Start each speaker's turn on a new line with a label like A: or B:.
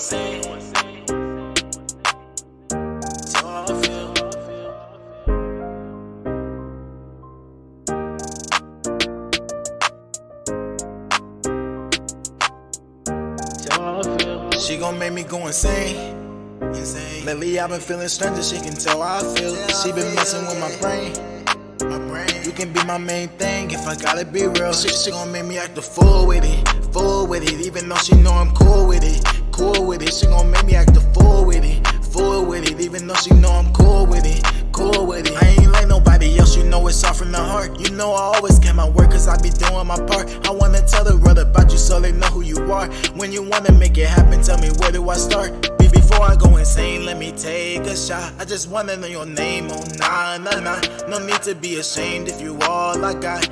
A: insane. That's how I feel. That's how I feel.
B: She gon' make me go insane. Insane. Lately I've been feeling strange, she can tell how I feel. She been messing with my brain. My brain. You can be my main thing if I gotta be real. She, she gon' make me act a fool with it, fool with it. Even though she know I'm cool it. She gon' make me act a fool with it, fool with it. Even though she know I'm cool with it, cool with it. I ain't like nobody else, you know it's all from the heart. You know I always get my work cause I be doing my part. I wanna tell the world about you so they know who you are. When you wanna make it happen, tell me where do I start? Before I go insane, let me take a shot. I just wanna know your name, oh nah, nah, nah. No need to be ashamed if you all I got.